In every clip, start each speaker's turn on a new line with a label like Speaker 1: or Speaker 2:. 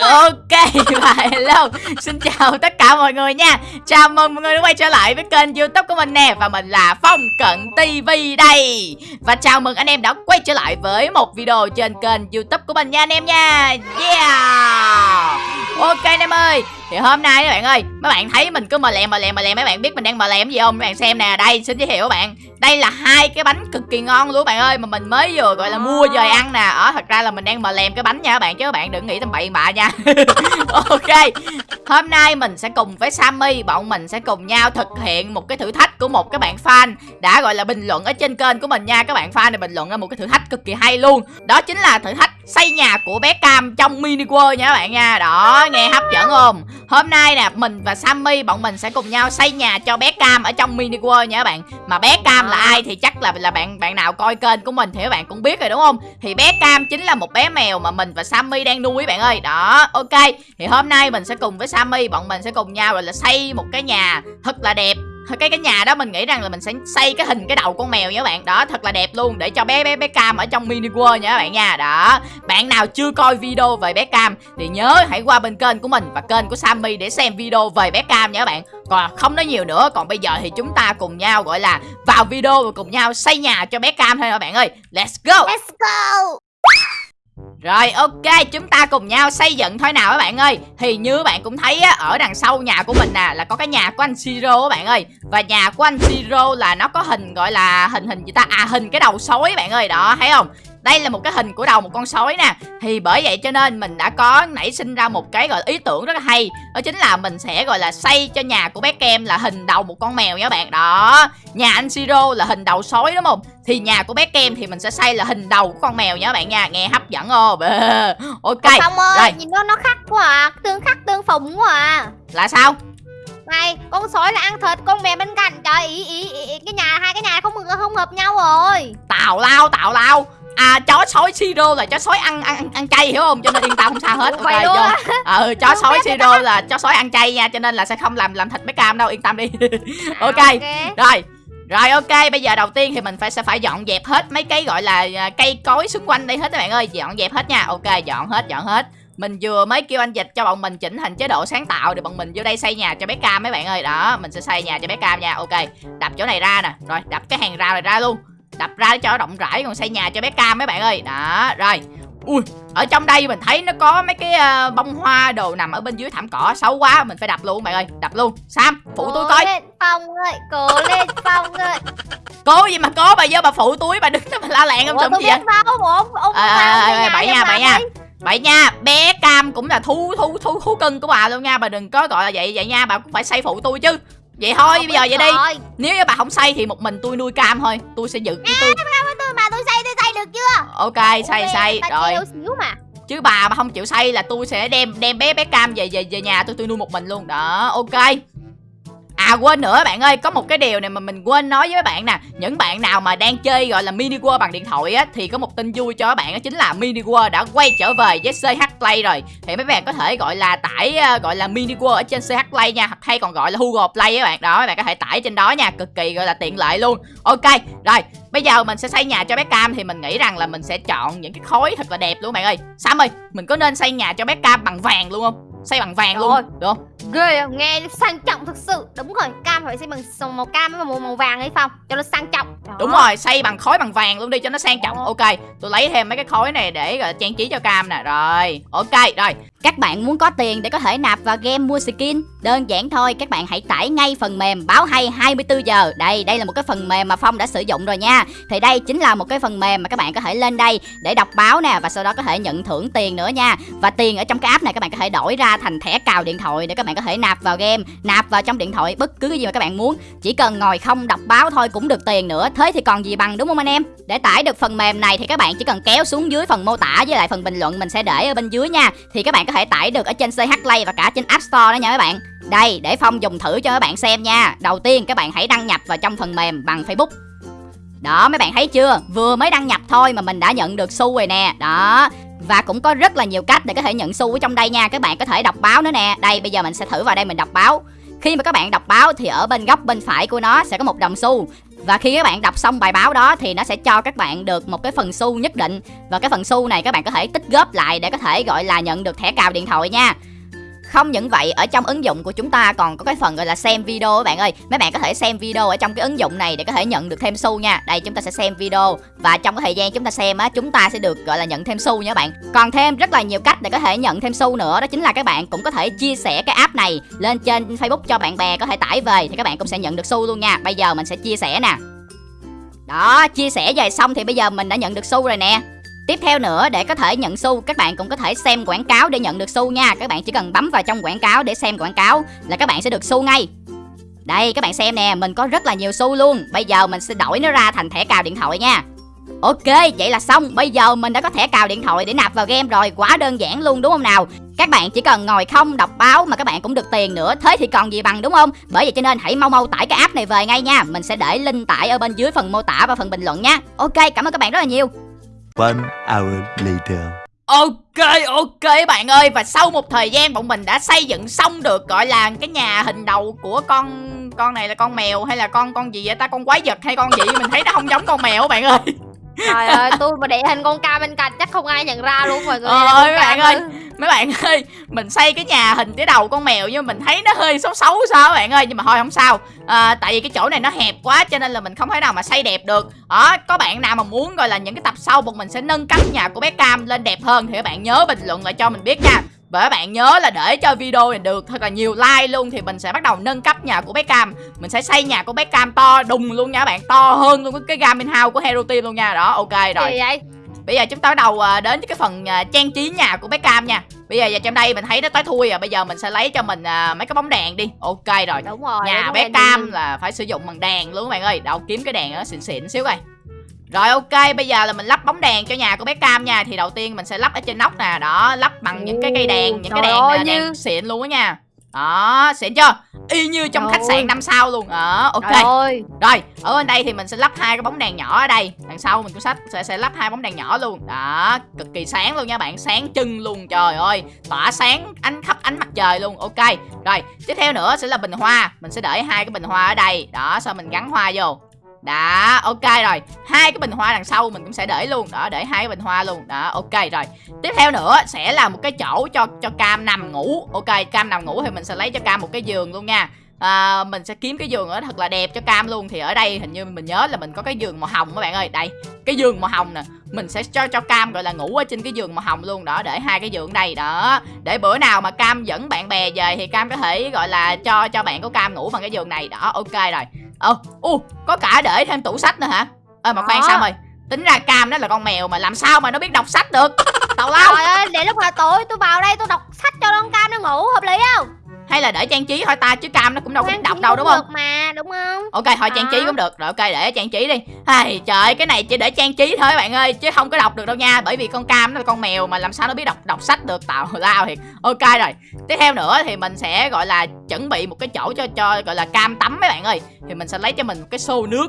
Speaker 1: Ok và hello Xin chào tất cả mọi người nha. Chào mừng mọi người đã quay trở lại với kênh youtube của mình nè. Và mình là Phong Cận TV đây. Và chào mừng anh em đã quay trở lại với một video trên kênh youtube của mình nha, anh em nha. Yeah! Ok anh em ơi Thì hôm nay các bạn ơi Mấy bạn thấy mình cứ mờ lèm mờ lèm mờ lèm Mấy bạn biết mình đang mờ lèm gì không? Mấy bạn xem nè Đây xin giới thiệu các bạn. Đây là hai cái bánh cực kỳ ngon luôn các bạn ơi Mà mình mới vừa gọi là mua về ăn nè. Ở thật ra là mình đang mờ lèm cái bánh nha các bạn Chứ các bạn đừng nghĩ tầm bậy bạ nha. Ok Hôm nay mình sẽ cùng với Sammy Bọn mình sẽ cùng nhau thực hiện một cái thử thách Của một cái bạn fan Đã gọi là bình luận ở trên kênh của mình nha. Các bạn fan này bình luận ra một cái thử thách cực kỳ hay luôn. Đó chính là thử thách xây nhà của bé Cam trong mini world nha các bạn nha. Đó, nghe hấp dẫn không? Hôm nay nè, mình và Sammy, bọn mình sẽ cùng nhau xây nhà cho bé Cam ở trong mini world nha các bạn. Mà bé Cam là ai thì chắc là là bạn bạn nào coi kênh của mình thì các bạn cũng biết rồi, đúng không? Thì bé Cam chính là một bé mèo mà mình và Sammy đang nuôi, bạn ơi. Đó, ok. Thì hôm nay mình sẽ cùng với Sammy, bọn mình sẽ cùng nhau rồi là xây một cái nhà thật là đẹp cái cái nhà đó mình nghĩ rằng là mình sẽ xây cái hình, cái đầu con mèo nha các bạn. Đó, thật là đẹp luôn, để cho bé bé bé cam ở trong mini world nha các bạn nha. Đó, bạn nào chưa coi video về bé cam thì nhớ hãy qua bên kênh của mình và kênh của sammy để xem video về bé cam nha các bạn. Còn không nói nhiều nữa, còn bây giờ thì chúng ta cùng nhau, gọi là, vào video và cùng nhau xây nhà cho bé cam thôi các bạn ơi. Let's go!
Speaker 2: Let's go!
Speaker 1: Rồi ok chúng ta cùng nhau xây dựng thôi nào các bạn ơi. Thì như bạn cũng thấy á, ở đằng sau nhà của mình nè là có cái nhà của anh Siro các bạn ơi. Và nhà của anh Siro là nó có hình gọi là hình hình gì ta? À hình cái đầu sói bạn ơi đó thấy không? Đây là một cái hình của đầu một con sói nè. Thì bởi vậy cho nên mình đã có nảy sinh ra một cái gọi ý tưởng rất là hay. Đó chính là mình sẽ gọi là xây cho nhà của bé Kem là hình đầu một con mèo nha các bạn. Đó Nhà anh Siro là hình đầu sói đúng không? Thì nhà của bé Kem thì mình sẽ xây là hình đầu của con mèo nha các bạn nha. Nghe hấp dẫn không Ok
Speaker 2: Phong ơi
Speaker 1: Rồi.
Speaker 2: nhìn nó nó khắc quá à. Tương khắc tương phùng quá à.
Speaker 1: Là sao?
Speaker 2: Này con sói là ăn thịt Con mèo bên cạnh. Trời ý, ý, ý, ý cái nhà hai cái nhà không không hợp nhau rồi.
Speaker 1: Tào lao tào lao À chó sói Siro là chó sói ăn ăn ăn chay hiểu không? Cho nên yên tâm không sao hết.
Speaker 2: Vậy
Speaker 1: Ok
Speaker 2: luôn á?
Speaker 1: Ừ chó sói Siro là chó sói ăn chay nha, cho nên là sẽ không làm làm thịt bé cam đâu, yên tâm đi. ok. Rồi. Rồi ok, bây giờ đầu tiên thì mình phải sẽ phải dọn dẹp hết mấy cái gọi là à, cây cối xung quanh đây hết các bạn ơi, dọn dẹp hết nha. Ok, dọn hết, dọn hết. Mình vừa mới kêu anh dịch cho bọn mình chỉnh hình chế độ sáng tạo để bọn mình vô đây xây nhà cho bé Cam mấy bạn ơi. Đó, mình sẽ xây nhà cho bé Cam nha. Ok. Đập chỗ này ra nè. Rồi, đập cái hàng rào này ra luôn đập ra để cho rộng rãi còn xây nhà cho bé cam mấy bạn ơi. Đó rồi. Ui ở trong đây mình thấy nó có mấy cái uh, bông hoa đồ nằm ở bên dưới thảm cỏ xấu quá mình phải đập luôn bạn ơi đập luôn. Sam phụ
Speaker 2: cố
Speaker 1: tôi coi.
Speaker 2: lên Phong ơi Cố lên Phong ơi.
Speaker 1: Cố gì mà cố bà vô bà phụ túi bà đứng đó bà la làng không
Speaker 2: tôi
Speaker 1: gì vậy?
Speaker 2: Ủa ông, ông
Speaker 1: À,
Speaker 2: vào
Speaker 1: à, bậy
Speaker 2: cho
Speaker 1: nha, bậy nha. vậy nha bé cam cũng là thú thú thú thú cưng của bà luôn nha bà đừng có gọi là vậy vậy nha bà cũng phải xây phụ tôi chứ vậy thôi bây giờ vậy đi. nếu như bà không xây thì một mình tôi nuôi cam thôi. Tôi sẽ giữ cái tôi.
Speaker 2: Tôi mà tôi xây tôi xây được chưa?
Speaker 1: Ok xây xây rồi.
Speaker 2: treo xíu mà.
Speaker 1: Chứ bà mà không chịu xây là tôi sẽ đem đem bé bé cam về về về nhà tôi tôi nuôi một mình luôn. Đó ok À quên nữa bạn ơi, có một cái điều này mà mình quên nói với các bạn nè. Những bạn nào mà đang chơi gọi là mini world bằng điện thoại á Thì có một tin vui cho các bạn đó chính là mini world đã quay trở về với CH Play rồi. Thì mấy bạn có thể gọi là tải uh, gọi là mini world ở trên CH Play nha hay còn gọi là Google Play các bạn. Đó, các bạn có thể tải trên đó nha Cực kỳ gọi là tiện lợi luôn. Ok, rồi Bây giờ mình sẽ xây nhà cho bé Cam. Thì mình nghĩ rằng là mình sẽ chọn những cái khối thật là đẹp luôn bạn ơi. Sam ơi, mình có nên xây nhà cho bé Cam bằng vàng luôn không? Xây bằng vàng luôn,
Speaker 2: Rồi.
Speaker 1: được không?
Speaker 2: Ghê à, nghe sang trọng thực sự. Đúng rồi cam phải xây bằng sòng màu cam với màu, màu vàng ấy Phong Cho nó sang trọng. Đó.
Speaker 1: Đúng rồi, xây bằng khối bằng vàng luôn đi cho nó sang trọng. Ok, tôi lấy thêm mấy cái khối này để trang trí cho cam nè. Rồi, ok, rồi.
Speaker 3: Các bạn muốn có tiền để có thể nạp vào game mua skin Đơn giản thôi, các bạn hãy tải ngay phần mềm báo hay 24 giờ. Đây, đây là một cái phần mềm mà Phong đã sử dụng rồi nha. Thì đây chính là một cái phần mềm mà các bạn có thể lên đây để đọc báo nè Và sau đó có thể nhận thưởng tiền nữa nha. Và tiền ở trong cái app này các bạn có thể đổi ra thành thẻ cào điện thoại Để các bạn có thể nạp vào game Nạp vào trong điện thoại bất cứ cái gì mà các bạn muốn. Chỉ cần ngồi không đọc báo thôi cũng được tiền nữa. Thế thì còn gì bằng đúng không anh em? Để tải được phần mềm này thì các bạn chỉ cần kéo xuống dưới phần mô tả Với lại phần bình luận mình sẽ để ở bên dưới nha. Thì các bạn có thể tải được ở trên CH Play và cả trên App Store đó nha các bạn. Đây, để Phong dùng thử cho các bạn xem nha. Đầu tiên các bạn hãy đăng nhập vào trong phần mềm bằng Facebook. Đó, mấy bạn thấy chưa? Vừa mới đăng nhập thôi mà mình đã nhận được xu rồi nè. Đó và cũng có rất là nhiều cách để có thể nhận xu ở trong đây nha. Các bạn có thể đọc báo nữa nè. Đây, bây giờ mình sẽ thử vào đây mình đọc báo. Khi mà các bạn đọc báo thì ở bên góc bên phải của nó sẽ có một đồng xu. Và khi các bạn đọc xong bài báo đó thì nó sẽ cho các bạn được một cái phần xu nhất định. Và cái phần xu này các bạn có thể tích góp lại để có thể gọi là nhận được thẻ cào điện thoại nha không những vậy, ở trong ứng dụng của chúng ta còn có cái phần gọi là xem video các bạn ơi. Mấy bạn có thể xem video ở trong cái ứng dụng này để có thể nhận được thêm xu nha. Đây, chúng ta sẽ xem video và trong cái thời gian chúng ta xem á, chúng ta sẽ được, gọi là, nhận thêm xu nha các bạn. Còn thêm rất là nhiều cách để có thể nhận thêm xu nữa, đó chính là các bạn cũng có thể chia sẻ cái app này lên trên facebook cho bạn bè có thể tải về thì các bạn cũng sẽ nhận được xu luôn nha. Bây giờ mình sẽ chia sẻ nè. Đó, chia sẻ về xong thì bây giờ mình đã nhận được xu rồi nè. Tiếp theo nữa, để có thể nhận xu, các bạn cũng có thể xem quảng cáo để nhận được xu nha. Các bạn chỉ cần bấm vào trong quảng cáo để xem quảng cáo là các bạn sẽ được xu ngay. Đây, các bạn xem nè, mình có rất là nhiều xu luôn. Bây giờ mình sẽ đổi nó ra thành thẻ cào điện thoại nha. Ok, vậy là xong. Bây giờ mình đã có thẻ cào điện thoại để nạp vào game rồi. Quá đơn giản luôn, đúng không nào? Các bạn chỉ cần ngồi không đọc báo mà các bạn cũng được tiền nữa. Thế thì còn gì bằng, đúng không? Bởi vậy cho nên hãy mau mau tải cái app này về ngay nha. Mình sẽ để link tải ở bên dưới phần mô tả và phần bình luận nha. Ok, cảm ơn các bạn rất là nhiều.
Speaker 4: One hour later.
Speaker 1: Ok ok bạn ơi Và sau một thời gian bọn mình đã xây dựng xong được Gọi là cái nhà hình đầu của con Con này là con mèo hay là con con gì vậy ta Con quái vật hay con gì Mình thấy nó không giống con mèo bạn ơi
Speaker 2: Trời ơi, tôi mà để hình con cam bên cạnh chắc không ai nhận ra luôn mọi người.
Speaker 1: Ờ, ơi, bạn
Speaker 2: cam
Speaker 1: ơi. Mấy bạn ơi Mình xây cái nhà hình cái đầu con mèo Nhưng mình thấy nó hơi xấu xấu sao bạn ơi Nhưng mà thôi không sao. À, Tại vì cái chỗ này nó hẹp quá Cho nên là mình không thể nào mà xây đẹp được. Đó có bạn nào mà muốn gọi là những cái tập sau Bọn mình sẽ nâng cấp nhà của bé Cam lên đẹp hơn Thì các bạn nhớ bình luận lại cho mình biết nha. Và các bạn nhớ là để cho video này được thật là nhiều like luôn Thì mình sẽ bắt đầu nâng cấp nhà của bé Cam. Mình sẽ xây nhà của bé Cam to đùng luôn nha các bạn To hơn luôn cái gaming house của Hero Team luôn nha. Đó ok rồi.
Speaker 2: Gì vậy?
Speaker 1: Bây giờ chúng ta bắt đầu à, đến cái phần à, trang trí nhà của bé Cam nha. Bây giờ trong đây mình thấy nó tới thui à Bây giờ mình sẽ lấy cho mình à, mấy cái bóng đèn đi. Ok rồi.
Speaker 2: Đúng rồi.
Speaker 1: Nhà
Speaker 2: đúng
Speaker 1: bé
Speaker 2: rồi,
Speaker 1: Cam
Speaker 2: đúng
Speaker 1: là phải sử dụng bằng đèn luôn các bạn ơi. Đâu kiếm cái đèn nó xịn xịn xíu coi. Rồi ok, bây giờ là mình lắp bóng đèn cho nhà của bé Cam nha. Thì đầu tiên mình sẽ lắp ở trên nóc nè. Đó, lắp bằng những cái cây đèn Những cái đèn
Speaker 2: ơi,
Speaker 1: đèn
Speaker 2: như-
Speaker 1: xịn luôn á nha Đó, xịn chưa Y như trong
Speaker 2: Trời
Speaker 1: khách sạn năm sao luôn Đó, ok
Speaker 2: Trời ơi.
Speaker 1: rồi, ở bên đây thì mình sẽ lắp hai cái bóng đèn nhỏ ở đây. Đằng sau mình cũng sách sẽ sẽ lắp hai bóng đèn nhỏ luôn. Đó, cực kỳ sáng luôn nha bạn, sáng trưng luôn. Trời ơi, tỏa sáng ánh khắp ánh mặt trời luôn. Ok. Rồi, tiếp theo nữa sẽ là bình hoa. Mình sẽ để hai cái bình hoa ở đây. Đó, sau mình gắn hoa vô. Đó, ok rồi. Hai cái bình hoa đằng sau mình cũng sẽ để luôn. Đó, để hai cái bình hoa luôn. Đó, ok rồi. Tiếp theo nữa sẽ là một cái chỗ cho cho Cam nằm ngủ. Ok, Cam nằm ngủ thì mình sẽ lấy cho Cam một cái giường luôn nha à, mình sẽ kiếm cái giường ở thật là đẹp cho cam luôn thì ở đây hình như mình nhớ là mình có cái giường màu hồng các bạn ơi đây cái giường màu hồng nè mình sẽ cho cho cam gọi là ngủ ở trên cái giường màu hồng luôn đó để hai cái giường đây đó để bữa nào mà cam dẫn bạn bè về thì cam có thể gọi là cho cho bạn của cam ngủ bằng cái giường này đó ok rồi ồ uh, có cả để thêm tủ sách nữa hả ơ mà khoan
Speaker 2: Đó.
Speaker 1: sao rồi tính ra cam nó là con mèo mà làm sao mà nó biết đọc sách được tào lao
Speaker 2: Trời ơi, để lúc nào tối tôi vào đây tôi đọc sách cho con cam nó ngủ hợp lý không?
Speaker 1: Hay là để trang trí thôi ta chứ cam nó cũng đâu có đọc đâu đúng không?
Speaker 2: được mà, đúng không?
Speaker 1: Ok thôi trang trí cũng được. Rồi ok để trang trí đi. Ai, Trời ơi, cái này chỉ để trang trí thôi bạn ơi Chứ không có đọc được đâu nha. Bởi vì con cam nó là con mèo mà làm sao nó biết đọc đọc sách được Tào lao thiệt. Ok rồi. Tiếp theo nữa thì mình sẽ gọi là chuẩn bị một cái chỗ cho cho gọi là cam tắm mấy bạn ơi. Thì mình sẽ lấy cho mình một cái xô nước.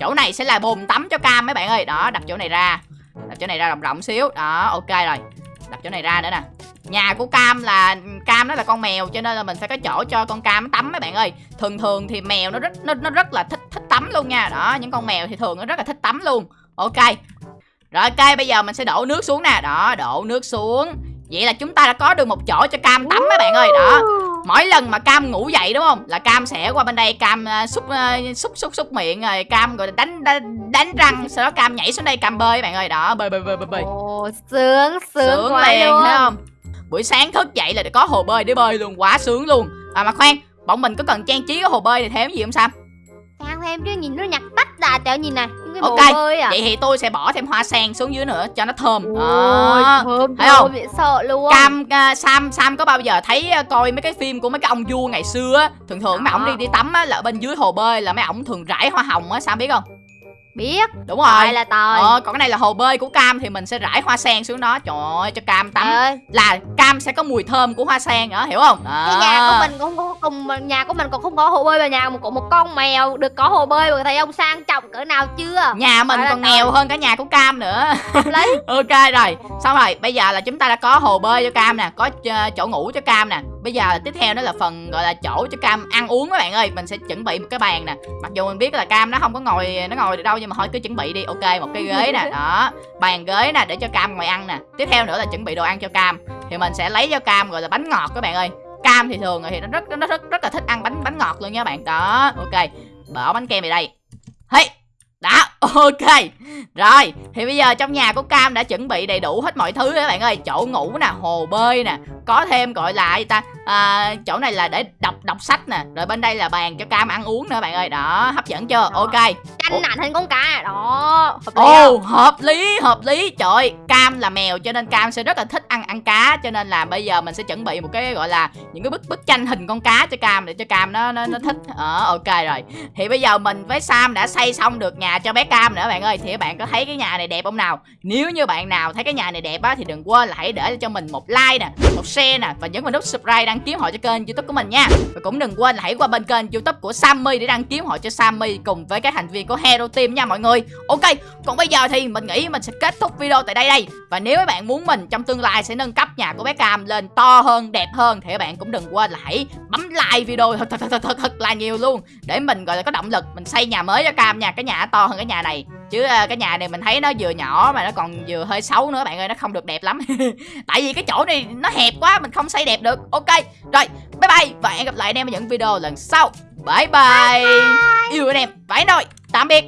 Speaker 1: Chỗ này sẽ là bồn tắm cho cam mấy bạn ơi. Đó đặt chỗ này ra. Đặt chỗ này ra rộng rộng xíu. Đó ok rồi. Đặt chỗ này ra nữa nè Nhà của Cam là Cam nó là con mèo cho nên là mình phải có chỗ cho con Cam nó tắm mấy bạn ơi. Thường thường thì mèo nó rất nó, nó rất là thích thích tắm luôn nha. Đó, những con mèo thì thường nó rất là thích tắm luôn. Ok. Rồi ok, bây giờ mình sẽ đổ nước xuống nè. Đó, đổ nước xuống. Vậy là chúng ta đã có được một chỗ cho Cam tắm mấy bạn ơi. Đó. Mỗi lần mà Cam ngủ dậy đúng không? Là Cam sẽ qua bên đây Cam à, xúc à, xúc xúc xúc miệng rồi Cam rồi đánh đánh, đánh răng, sau đó Cam nhảy xuống đây Cam bơi bạn ơi. Đó, bơi bơi bơi bơi bơi
Speaker 2: Ồ, sướng, sướng,
Speaker 1: sướng
Speaker 2: quá
Speaker 1: liền
Speaker 2: luôn.
Speaker 1: thấy không buổi sáng thức dậy là có hồ bơi để bơi luôn quá sướng luôn à mà khoan bọn mình có cần trang trí cái hồ bơi này thêm gì không sam
Speaker 2: Sang thêm chứ nhìn nó nhặt tách à, trời nhìn này, cái
Speaker 1: Ok,
Speaker 2: bơi à.
Speaker 1: vậy thì tôi sẽ bỏ thêm hoa sen xuống dưới nữa cho nó thơm
Speaker 2: Ôi, thơm
Speaker 1: thấy không?
Speaker 2: bị sợ luôn.
Speaker 1: cam à, sam sam có bao giờ thấy à, coi mấy cái phim của mấy cái ông vua ngày xưa á thường thường mấy
Speaker 2: Đó.
Speaker 1: ổng đi đi tắm á là bên dưới hồ bơi là mấy ổng thường rải hoa hồng á sam biết không
Speaker 2: Biết,
Speaker 1: đúng
Speaker 2: rồi.
Speaker 1: Rồi
Speaker 2: là tòi.
Speaker 1: ờ còn cái này là hồ bơi của cam thì mình sẽ rải hoa sen xuống đó. Trời ơi cho cam tắm.
Speaker 2: Ơi,
Speaker 1: là cam sẽ có mùi thơm của hoa sen đó hiểu không?
Speaker 2: Cái nhà
Speaker 1: Đó.
Speaker 2: của mình cũng không có cùng nhà của mình còn không có hồ bơi mà nhà một một con mèo được có hồ bơi mà thấy ông sang trọng cỡ nào chưa?
Speaker 1: nhà mình
Speaker 2: là
Speaker 1: còn nghèo hơn cả nhà của cam nữa.
Speaker 2: Lấy
Speaker 1: ok rồi. Xong rồi bây giờ là chúng ta đã có hồ bơi cho cam nè có ờ, chỗ ngủ cho cam nè bây giờ tiếp theo đó là phần, gọi là, chỗ cho cam ăn uống các bạn ơi. Mình sẽ chuẩn bị một cái bàn nè. Mặc dù mình biết là cam nó không có ngồi, nó ngồi được đâu nhưng mà thôi cứ chuẩn bị đi. Ok, một cái ghế nè. Đó. Bàn ghế nè để cho cam ngồi ăn nè. Tiếp theo nữa là chuẩn bị đồ ăn cho cam. Thì mình sẽ lấy cho cam, gọi là, bánh ngọt các bạn ơi. Cam thì thường thì nó rất nó rất rất là thích ăn bánh bánh ngọt luôn nha bạn. Đó. Ok. Bỏ bánh kem về đây. Hey! Đó ok. Rồi thì bây giờ trong nhà của cam đã chuẩn bị đầy đủ hết mọi thứ các bạn ơi. Chỗ ngủ nè hồ bơi nè có thêm gọi là gì ta? À, chỗ này là để đọc đọc sách nè rồi bên đây là bàn cho cam ăn uống nữa bạn ơi. Đó hấp dẫn chưa? Ok Ủa?
Speaker 2: Tranh nặng thành con cá. Đó hợp lý
Speaker 1: ồ
Speaker 2: không?
Speaker 1: hợp lý hợp lý. Trời cam là mèo cho nên cam sẽ rất là thích ăn ăn cá. Cho nên là bây giờ mình sẽ chuẩn bị một cái gọi là những cái bức bức tranh hình con cá cho cam để cho cam nó nó, nó thích. Ờ ok rồi. Thì bây giờ mình với sam đã xây xong được nhà cho bé cam nữa bạn ơi. Thì các bạn có thấy cái nhà này đẹp không nào? Nếu như bạn nào thấy cái nhà này đẹp á thì đừng quên là hãy để cho mình một like nè một share nè và nhấn vào nút subscribe đăng ký họ cho kênh youtube của mình nha. Và cũng đừng quên là hãy qua bên kênh youtube của sammy để đăng ký họ cho sammy cùng với các thành viên của hero team nha mọi người. Ok còn bây giờ thì mình nghĩ mình sẽ kết thúc video tại đây đây. Và nếu các bạn muốn mình trong tương lai sẽ nâng cấp nhà của bé cam lên to hơn đẹp hơn thì các bạn cũng đừng quên là hãy bấm like video thật thật thật thật, thật là nhiều luôn. Để mình gọi là có động lực mình xây nhà mới cho cam nha cái nhà to hơn cái nhà này. Chứ à, cái nhà này mình thấy nó vừa nhỏ mà nó còn vừa hơi xấu nữa bạn ơi nó không được đẹp lắm. Tại vì cái chỗ này nó hẹp quá mình không xây đẹp được. Ok rồi bye bye. Và hẹn gặp lại anh em ở những video lần sau. Bye bye, yêu anh em. Phải rồi tạm biệt.